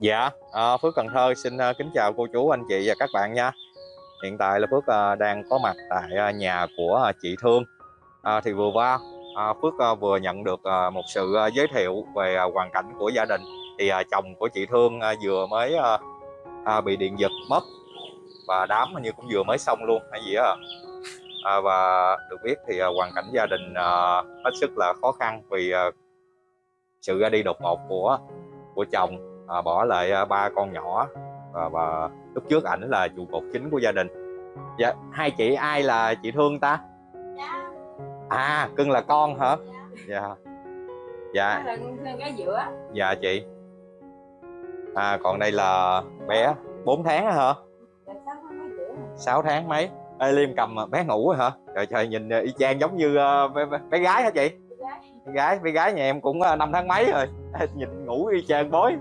Dạ, à, Phước Cần Thơ xin uh, kính chào cô chú, anh chị và các bạn nha. Hiện tại là Phước uh, đang có mặt tại uh, nhà của uh, chị Thương. À, thì vừa qua à, Phước uh, vừa nhận được uh, một sự uh, giới thiệu về uh, hoàn cảnh của gia đình. Thì uh, chồng của chị Thương uh, vừa mới uh, uh, bị điện giật mất và đám như cũng vừa mới xong luôn hay gì đó À, và được biết thì uh, hoàn cảnh gia đình uh, hết sức là khó khăn vì uh, sự ra đi đột ngột của của chồng à, bỏ lại à, ba con nhỏ. Và, và lúc trước ảnh là trụ cột chính của gia đình. Dạ hai chị ai là chị thương ta? Dạ, à cưng là con hả? Dạ. dạ. Dạ. Cái giữa. dạ chị. À còn đây là bé 4 tháng hả? Dạ, sáu tháng mấy giữa. 6 tháng mấy? Ê, Liêm cầm bé ngủ hả? Trời trời nhìn y chang giống như ờ, bé, bé, gái hả chị? Gái. bé gái bé gái nhà em cũng ờ, năm tháng mấy rồi. Nhìn ngủ y chang bối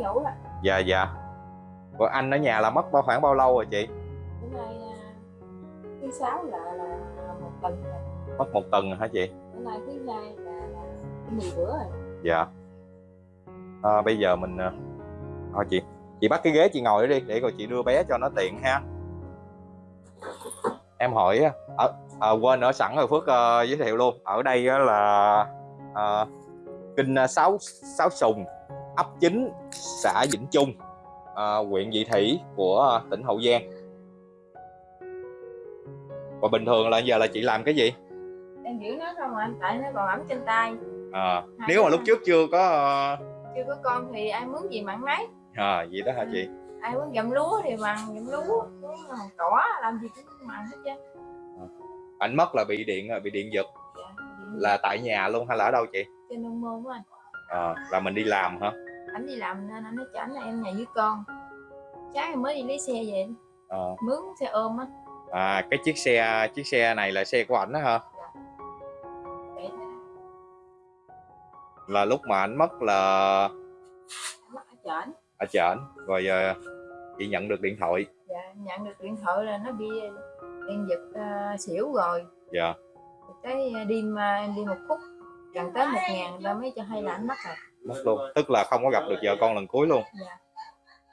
ngủ rồi. dạ dạ. Rồi anh ở nhà là mất bao khoảng bao lâu rồi chị? Bữa nay à, thứ sáu là là một tuần rồi. mất một tuần rồi hả chị? Bữa nay thứ hai là, là 10 bữa rồi. dạ. À, bây giờ mình thôi chị chị bắt cái ghế chị ngồi đi để rồi chị đưa bé cho nó tiện ha. Em hỏi á, ở à, quên ở sẵn rồi phước ờ, giới thiệu luôn. Ở đây á là ờ, kinh sáu sáu sùng ấp chính xã vĩnh trung ờ, huyện vị thủy của tỉnh hậu giang và bình thường là giờ là chị làm cái gì Em giữ nó không à, tại nó còn ẩm trên tay. à, nếu mà lúc trước chưa có ờ, Chưa có con thì ai muốn gì mặn nấy. à, gì đó hả chị Ai muốn gặm lúa thì mặn gặm lúa. Muốn cỏ làm gì cũng mặn hết trơn. ảnh mất là bị điện bị điện giật Dạ. là tại nhà luôn hay là ở đâu chị trên nông môn á. à, là mình đi làm hả Anh đi làm nên anh nói cho anh là em nhà với con. Sáng em mới đi lấy xe về à, mướn xe ôm á. à cái chiếc xe chiếc xe này là xe của ảnh đó hả thôi. là lúc mà ảnh mất là Mất ở trển. ở ảnh rồi ờ, chị nhận được điện thoại dạ nhận được điện thoại là nó bị điện giật uh, xỉu rồi dạ tới ờ, đêm ờ, em đi một phút gần tới một ngàn ta mới cho hay là anh mất rồi mất luôn. Tức là không có gặp được vợ con lần cuối luôn. Dạ.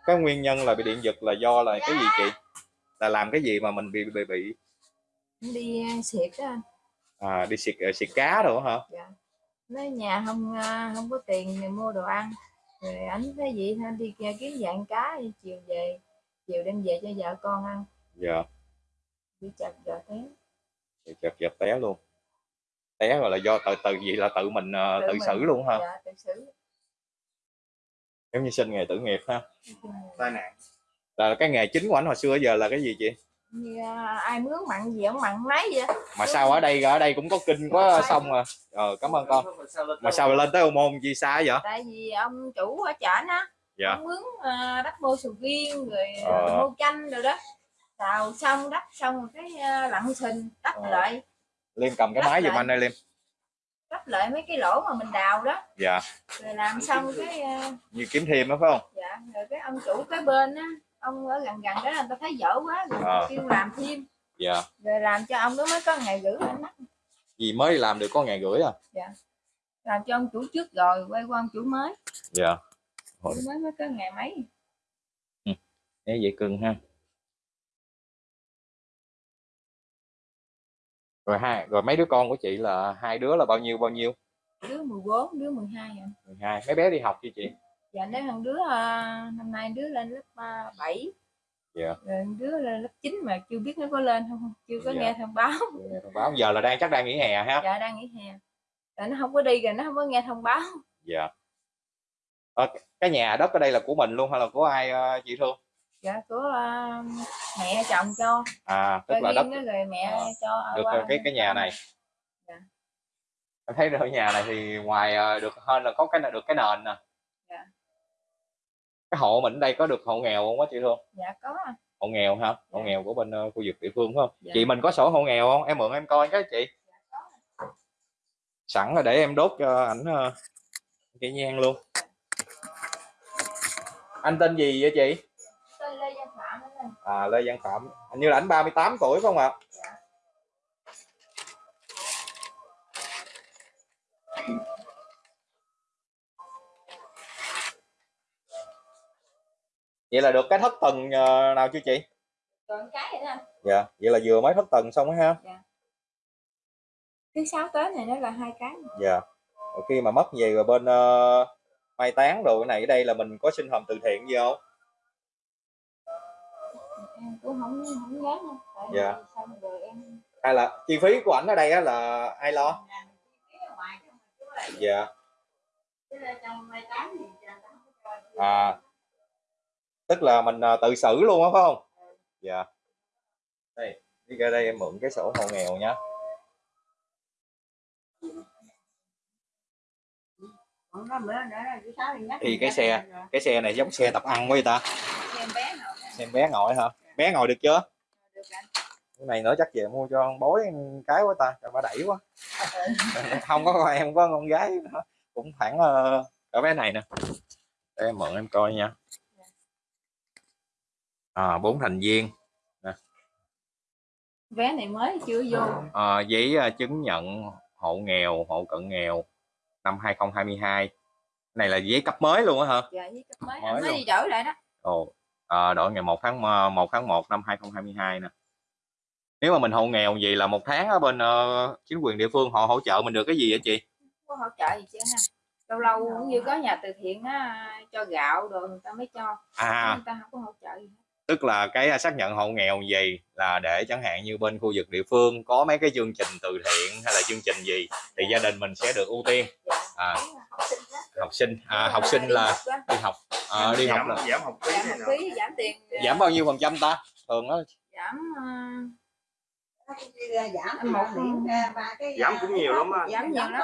Cái nguyên nhân là bị điện giật là do là cái gì chị? Là làm cái gì mà mình bị bị bị? Đi ờ, xịt đó anh à, đi xịt ờ, xịt cá rồi hả? Dạ. Nói nhà không ờ, không có tiền để mua đồ ăn. Rồi anh thấy gì anh đi kiếm dạng cá đi chiều về chiều đem về cho vợ con ăn. Dạ. Bị chặt vợ té. Thì chật chật té luôn. Té rồi là do tự tự gì? Là tự mình ờ, Tự tự mình. xử luôn hả? Dạ tự xử giống như sinh nghề tử nghiệp ha. Tai nạn. Là cái nghề chính của anh hồi xưa giờ là cái gì chị? Như ờ, ai mướn mặn gì ông mặn lấy vậy? Mà sao ở đây ở đây cũng có kinh quá xong rồi. Ờ cảm ơn con. Mà sao lên tới ô môn chi xa vậy? Tại vì ông chủ ở trển á dạ. ông mướn ờ, đất mua sầu riêng rồi Ờ. mua chanh rồi đó. Xào xong đất xong cái ờ, lặn sình đắp Ờ. lại. Liêm cầm cái Lắc máy giùm anh đây liêm đắp lại mấy cái lỗ mà mình đào đó. Dạ. Rồi làm xong cái ờ, như kiếm thêm đó phải không? dạ rồi cái ông chủ cái bên á ông ở gần gần đó người ta thấy dở quá rồi Ờ. kêu làm thêm. Dạ. Rồi làm cho ông đó mới có ngày gửi anh đó. gì mới làm được có ngày rưỡi à? Làm cho ông chủ trước rồi quay qua ông chủ mới. Dạ. Chủ mới mới có ngày mấy. Thế vậy cưng ha rồi hai rồi mấy đứa con của chị là hai đứa là bao nhiêu bao nhiêu? Đứa 14 đứa 12 à. 12 mấy bé đi học chứ chị? Dạ nếu thằng đứa ờ, năm nay đứa lên lớp ờ, 7 dạ. Rồi đứa lên lớp 9 mà chưa biết nó có lên không chưa có Dạ. nghe thông báo. Nghe thông báo. Giờ là đang chắc đang nghỉ hè ha? Dạ đang nghỉ hè. Tại nó không có đi rồi nó không có nghe thông báo. Dạ. Ờ, cái nhà đất ở đây là của mình luôn hay là của ai ờ, chị thương dạ của ờ, mẹ chồng cho. À tức là đất rồi mẹ Ờ, cho được qua cái cái nhà này. Dạ. em thấy ở nhà này thì ngoài ờ, được hơn là có cái được cái nền nè. Dạ. cái hộ mình ở đây có được hộ nghèo không á chị thương dạ có. Hộ nghèo hả? Hộ Dạ. nghèo của bên ờ, khu vực địa phương phải không? Dạ. chị mình có sổ hộ nghèo không? Em mượn em coi cái chị. Sẵn là để em đốt cho ảnh ờ, cái nhang luôn. Anh tên gì vậy chị à, Lê Văn Phạm hình như là anh 38 tuổi phải không ạ dạ. vậy là được cái thất tầng ờ, nào chưa chị còn cái nữa. dạ vậy là vừa mới thất tầng xong á ha dạ. thứ sáu tới này nó là hai cái dạ rồi khi mà mất về rồi bên uh, mai táng đồ này ở đây là mình có xin hầm từ thiện gì không em cũng không không nhớ nữa tại Dạ. vì xong rồi em hay là chi phí của ảnh ở đây á là ai lo? Dạ à. Tức là mình à, tự xử luôn á phải không? Dạ. Đây đi ra đây em mượn cái sổ hộ nghèo nhá thì cái xe cái xe này giống xe tập ăn quá vậy ta? Xem bé ngồi hả bé ngồi được chưa? Được cái này nữa chắc về mua cho con bối cái quá ta cho bà đẩy quá. Không có con em có con gái nữa. cũng khoảng uh, ở bé này nè. Để em mượn em coi nha. À bốn thành viên. Vé này mới chưa vô? À, giấy à, chứng nhận hộ nghèo hộ cận nghèo năm 2022 này là giấy cấp mới luôn á hả? Dạ với cấp mới. Mới mới đi đổi lại đó. Ồ, à, đổi ngày 1 tháng 1 tháng 1 năm 2022 nè. Nếu mà mình hộ nghèo gì là một tháng ở bên ờ, chính quyền địa phương họ hỗ trợ mình được cái gì hả chị? có hỗ trợ gì chứ ha lâu lâu cũng như có nhà từ thiện á cho gạo rồi người ta mới cho À, người ta không có hỗ trợ gì hết. tức là cái xác nhận hộ nghèo gì là để chẳng hạn như bên khu vực địa phương có mấy cái chương trình từ thiện hay là chương trình gì thì gia đình mình sẽ được ưu tiên. dạ. À, đúng là học sinh đó. học sinh à, học sinh là đi học à, đi học giảm, là giảm học phí giảm này học phí giảm tiền giảm bao nhiêu phần trăm ta? Thường đó giảm ờ, giảm một điểm ra và cái Giảm cũng nhiều lắm á. Giảm nhiều lắm.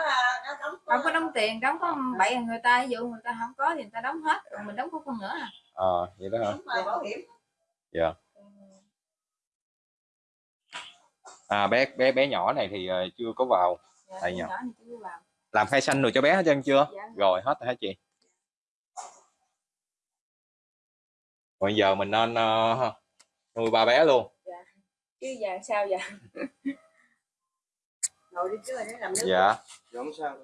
không có đóng tiền đóng có bảy người ta ví dụ người ta không có thì người ta đóng hết rồi mình đóng có phần nữa à Ờ, vậy đó hả? bảo hiểm À bé bé bé nhỏ này thì ờ, chưa có vào dạ, Tại nhỏ nhỏ. này chưa vào làm khai xanh rồi cho bé hết trơn chưa? dạ. rồi hết rồi hả chị bây giờ mình nên ờ, nuôi ba bé luôn. Chứ giờ sao giờ? Rồi đi trước để làm nước. Dạ. Giống sao?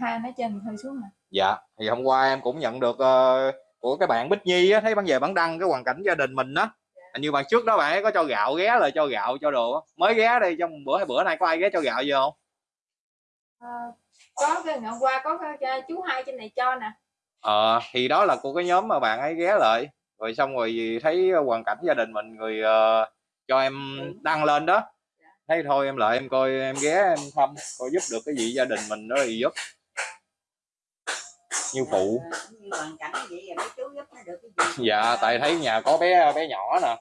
hai nó trên hơi xuống nè dạ. Thì hôm qua em cũng nhận được ờ, của cái bạn Bích Nhi á, thấy bạn về bạn đăng cái hoàn cảnh gia đình mình đó hình như bạn trước đó bạn ấy có cho gạo ghé lại cho gạo cho đồ á. mới ghé đây trong bữa hay bữa nay có ai ghé cho gạo gì không? Ờ, có cái ngày hôm qua có cái, cái chú hai trên này cho nè ờ thì đó là của cái nhóm mà bạn ấy ghé lại. Rồi xong rồi thấy hoàn cảnh gia đình mình người ờ, cho em đăng lên đó. Thấy thôi em lại em coi em ghé em thăm coi giúp được cái gì gia đình mình đó thì giúp. Như phụ. cái gì dạ tại thấy nhà có bé bé nhỏ nè.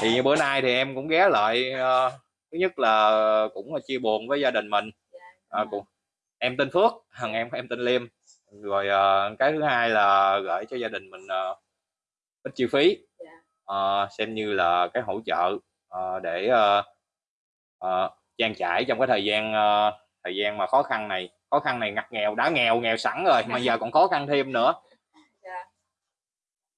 Thì như bữa nay thì em cũng ghé lại ờ, thứ nhất là cũng là chia buồn với gia đình mình. À, cũng em tên Phước thằng em em tên Liêm rồi ờ, cái thứ hai là gửi cho gia đình mình ờ, ít chi phí Dạ. Ờ, xem như là cái hỗ trợ ờ, để ờ, ờ, trang trải trong cái thời gian ờ, thời gian mà khó khăn này khó khăn này ngặt nghèo đã nghèo nghèo sẵn rồi mà giờ còn khó khăn thêm nữa Dạ.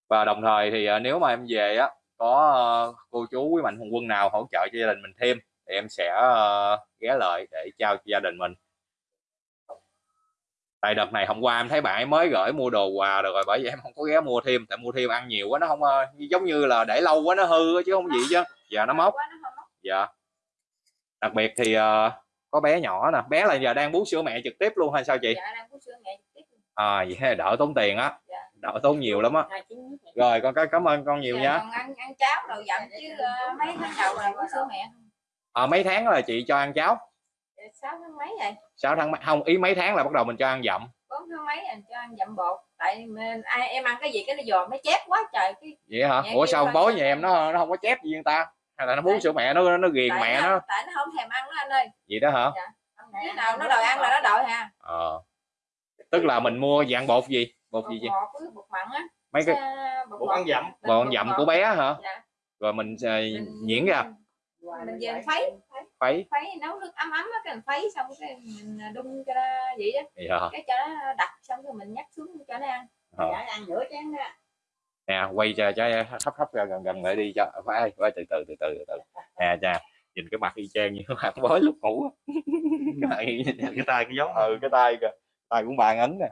và đồng thời thì ờ, nếu mà em về á có ờ, cô chú quý mạnh thường quân nào hỗ trợ cho gia đình mình thêm thì em sẽ ờ, ghé lại để trao cho gia đình mình tại đợt này hôm qua em thấy bạn ấy mới gửi mua đồ quà rồi, rồi bởi vậy em không có ghé mua thêm tại mua thêm ăn nhiều quá nó không ờ, giống như là để lâu quá nó hư chứ không gì chứ. Giờ nó móc. dạ. Đặc biệt thì ờ, có bé nhỏ nè bé là giờ đang bú sữa mẹ trực tiếp luôn hay sao chị? Dạ à vậy là đỡ tốn tiền á. Dạ. đỡ tốn nhiều lắm á. Rồi con cái cảm ơn con nhiều Dạ, nha. ăn ăn cháo rồi dặm chứ ờ, mấy tháng đầu là có sữa mẹ. À, mấy tháng là chị cho ăn cháo Dạ, sáu tháng mấy rồi? 6 tháng mấy- không ý mấy tháng là bắt đầu mình cho ăn dặm. Bốn tháng mấy rồi cho ăn dặm bột. Tại mình, ai em ăn cái gì cái nó dòm nó chép quá trời cái vậy hả? Dạ, ủa sao cho nhà em ăn. nó nó không có chép gì người ta? Hay là nó bú Tại- sữa mẹ nó nó ghiền tại mẹ nó, nó? tại nó không thèm ăn đó anh ơi. Vậy đó hả? Khi nào nó đòi ăn là nó đòi ha. Ờ. Tức là mình mua dạng bột gì? Bột bột gì ngọt với bột mặn á. Mấy cái bột Bột ăn dặm. bột dặm của bé hả? Dạ. rồi mình ờ, Mình- nhuyễn ra mình về mình khuấy khuấy- nấu nước ấm ấm á cái mình khuấy xong cái mình đun cho nó vậy đó. Dạ cái cho nó đặc xong rồi mình nhắc xuống cho nó ăn. Ờ. đã ăn nửa chén đó. Nè quay cho cho thấp thấp ra gần gần lại đi cho. Phải phải từ từ từ từ từ nè cha nhìn cái mặt y chang như mặt bói lúc ngủ cái tay cái giống ừ cái tay kìa. Tay cũng bàn ấn nè.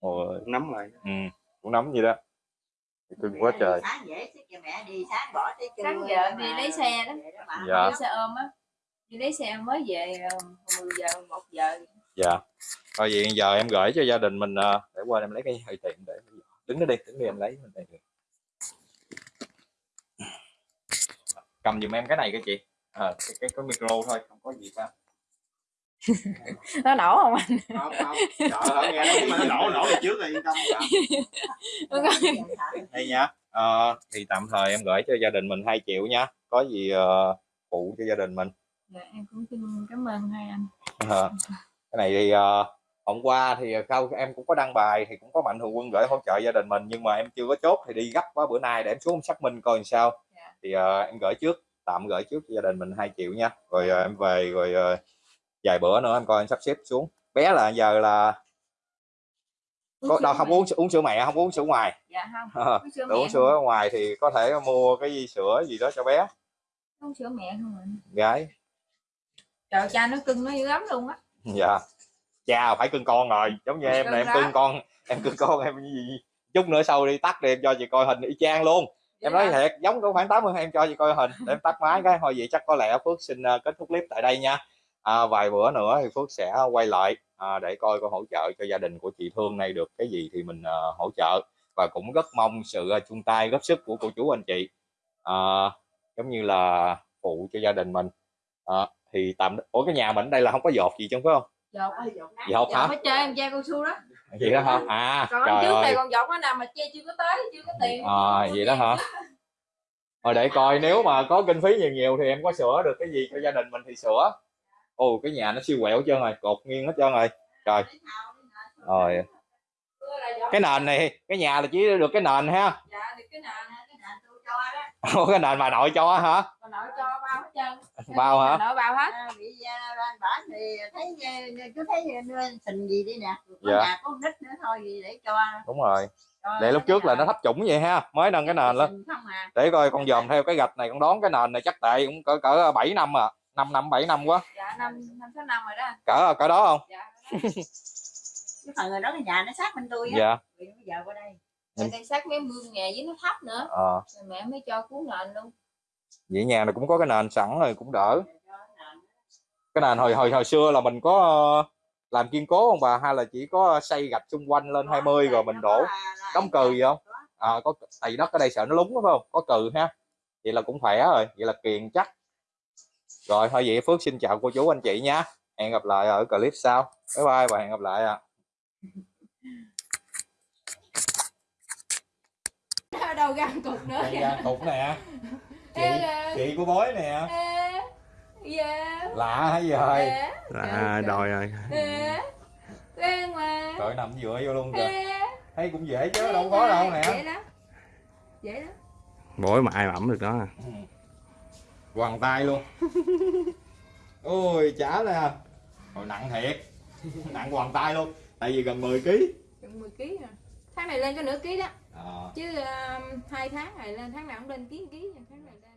Ôi, nắm lại. Ừ, cũng nắm gì đó cưng quá trời. sáng dễ mẹ đi sáng bỏ tới trưa Sáng vợ đi lấy xe đó. Dạ. đi xe ôm á. Đi lấy xe mới về ờ, 10 giờ 1 giờ. Dạ. Rồi vậy giờ em gửi cho gia đình mình ờ, để qua em lấy cái hơi tiền để đứng đó đi đứng đi em lấy mình đây cầm giùm em cái này cái chị. Ờ, cái, cái, cái micro thôi không có gì cả nó nổ không anh? Không không. Hả nghe nói mà nó nổ nổ trước rồi yên tâm đây nha. Ờ, thì tạm thời em gửi cho gia đình mình 2 triệu nha. Có gì ờ, phụ cho gia đình mình. Dạ, em cũng xin cảm ơn hai anh. Ờ, cái này thì ờ, hôm qua thì khâu em cũng có đăng bài thì cũng có mạnh thường quân gửi hỗ trợ gia đình mình nhưng mà em chưa có chốt thì đi gấp quá bữa nay để em xuống em xác minh coi làm sao. Dạ. thì ờ, em gửi trước tạm gửi trước cho gia đình mình 2 triệu nha. Rồi ờ, em về rồi ờ, vài bữa nữa em coi em sắp xếp xuống. Bé là giờ là có đâu không uống uống sữa mẹ không uống sữa ngoài. Dạ không Ờ, uống sữa uống mẹ sữa ngoài thì có thể mua cái gì sữa gì đó cho bé. Không uống sữa mẹ không anh gái. Trời cha nó cưng nó dữ lắm luôn á. Dạ. Cha phải cưng con rồi giống như em là em cưng con em cưng con em gì chút nữa sau đi tắt đi em cho chị coi hình y chang luôn. Em nói thiệt giống có khoảng 80 em cho chị coi hình để em tắt máy cái thôi vậy chắc có lẽ Phước xin ờ, kết thúc clip tại đây nha à, vài bữa nữa thì Phước sẽ quay lại à, để coi coi hỗ trợ cho gia đình của chị Thương này được cái gì thì mình ờ, hỗ trợ. Và cũng rất mong sự ờ, chung tay góp sức của cô chú anh chị à, giống như là phụ cho gia đình mình. À, thì tạm ủa cái nhà mình ở đây là không có dột gì chứ phải không? Dột. Dột? Dột hả? Mới chơi em che cao su đó. Vậy đó hả? À còn trời trước này ơi. còn dột nó nằm mà che chưa có tới chưa có tiền. À, vậy đó hả? Rồi để coi nếu mà có kinh phí nhiều nhiều thì em có sửa được cái gì cho gia đình mình thì sửa ồ cái nhà nó siêu quẹo hết trơn rồi cột nghiêng hết trơn rồi. Trời. Rồi. Cái nền này cái nhà là chỉ được cái nền ha. Dạ được cái nền Cái nền tôi cho đó. Ủa, cái nền bà nội cho hả? Còn nội cho bao hết trơn. Bao hả? Nội bao hết. À, bị à, ban bản thì thấy à, cứ thấy à, sình gì đi nè. Có Dạ. nhà có nít nữa thôi gì để cho, đúng rồi. cho để lúc trước là nó thấp trũng vậy ha mới nâng cái nền lên. À. để coi con dòm theo cái gạch này con đón cái nền này chắc tệ cũng cỡ cỡ 7 năm à. 5 năm 7 năm quá năm năm sáu năm rồi đó. Cỡ cỡ đó không? Dạ cái phần người đó cái nhà nó sát bên tôi á. Dạ. Bây giờ qua đây. Ở đây sát mấy mương nhà với nó thấp nữa. Ờ. Rồi mẹ mới cho cuốn nền luôn. Vậy nhà này cũng có cái nền sẵn rồi cũng đỡ. Nền. cái nền hồi hồi hồi xưa là mình có làm kiên cố không bà? Hay là chỉ có xây gạch xung quanh lên 20 rồi mình đổ có là- là- đóng cừ gì không? à, có tại vì đất ở đây sợ nó lúng đúng không? Có cừ ha. Vậy là cũng khỏe rồi. Vậy là kiền chắc rồi thôi vậy Phước xin chào cô chú anh chị nha hẹn gặp lại ở clip sau. Bye bye và hẹn gặp lại ạ. Ở đâu gan cục nữa ra cục nè. Chị chị của bói nè. Ê, dạ. Lạ hả gì? Rồi dạ à đòi rồi. Dạ. Quen mà. Trời nằm dựa vô luôn kìa. Ê, thấy cũng dễ chứ đâu có đâu dễ nè. lắm. Dễ lắm. Bối mà ai mà ẩm được đó quằn tay luôn. Ôi chả nè hồi nặng thiệt. Nặng quằn tay luôn. Tại vì gần 10 kg Chừng 10 kg à tháng này lên có nửa ký đó. À, chứ um, hai tháng này lên tháng nào cũng lên ký ký tháng này lên